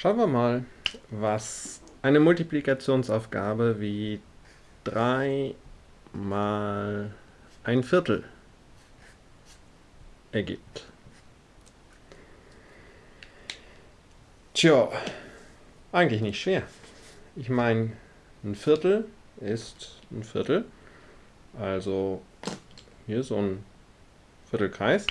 Schauen wir mal, was eine Multiplikationsaufgabe wie 3 mal ein Viertel ergibt. Tja, eigentlich nicht schwer. Ich meine, ein Viertel ist ein Viertel. Also hier so ein Viertelkreis.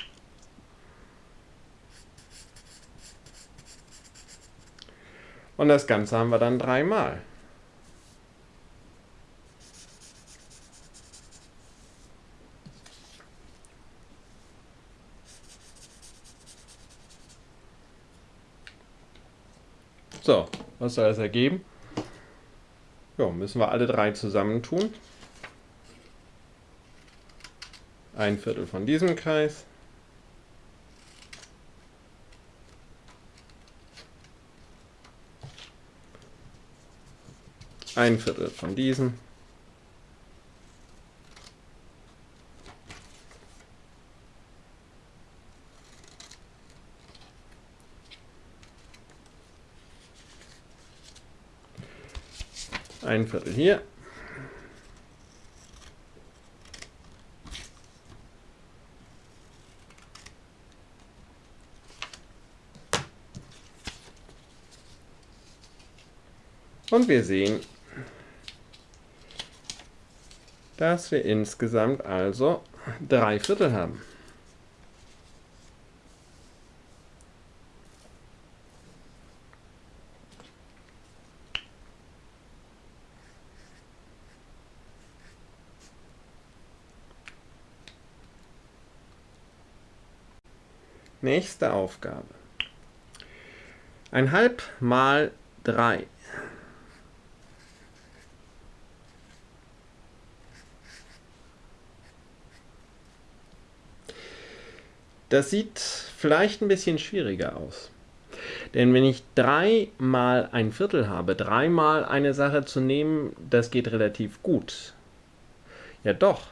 Und das Ganze haben wir dann dreimal. So, was soll das ergeben? Ja, müssen wir alle drei zusammentun. Ein Viertel von diesem Kreis. Ein Viertel von diesen. Ein Viertel hier. Und wir sehen, dass wir insgesamt also drei Viertel haben. Nächste Aufgabe. Ein halb mal drei Das sieht vielleicht ein bisschen schwieriger aus. Denn wenn ich dreimal ein Viertel habe, dreimal eine Sache zu nehmen, das geht relativ gut. Ja doch.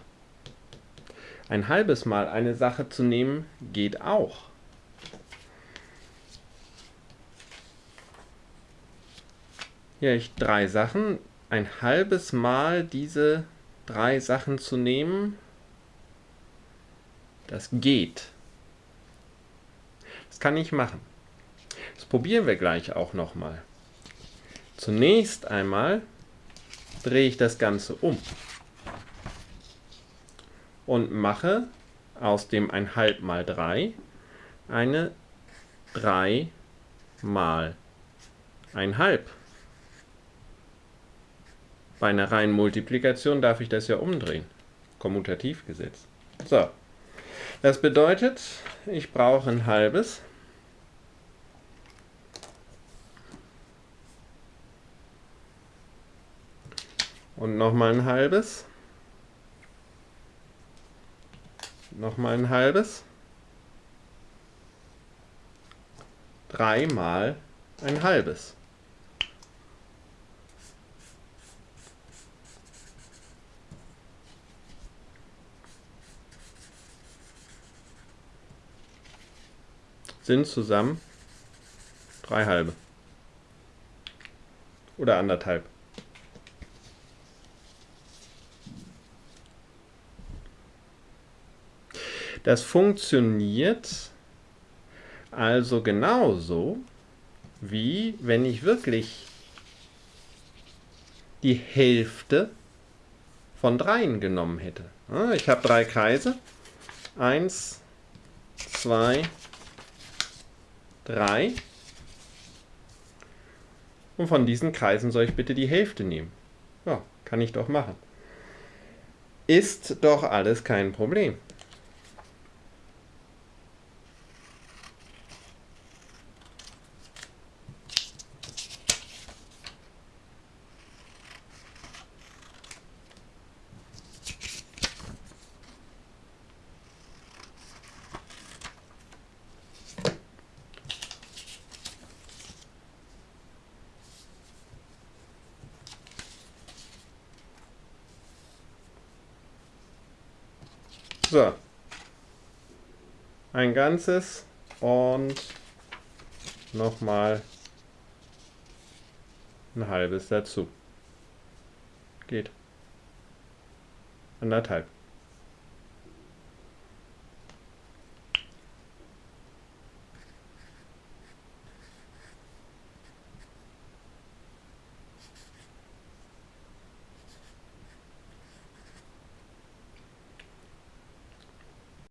Ein halbes Mal eine Sache zu nehmen, geht auch. Hier habe ich drei Sachen. Ein halbes Mal diese drei Sachen zu nehmen, das geht. Das kann ich machen. Das probieren wir gleich auch nochmal. Zunächst einmal drehe ich das Ganze um und mache aus dem 1,5 mal 3 eine 3 mal 1,5. Bei einer reinen Multiplikation darf ich das ja umdrehen. Kommutativgesetz. So, das bedeutet, ich brauche ein halbes. Und nochmal ein halbes. Nochmal ein halbes. Dreimal ein halbes. Sind zusammen drei halbe. Oder anderthalb. Das funktioniert also genauso, wie wenn ich wirklich die Hälfte von dreien genommen hätte. Ich habe drei Kreise. Eins, zwei, 3. Und von diesen Kreisen soll ich bitte die Hälfte nehmen. Ja, kann ich doch machen. Ist doch alles kein Problem. So. Ein ganzes und nochmal ein halbes dazu. Geht. Anderthalb.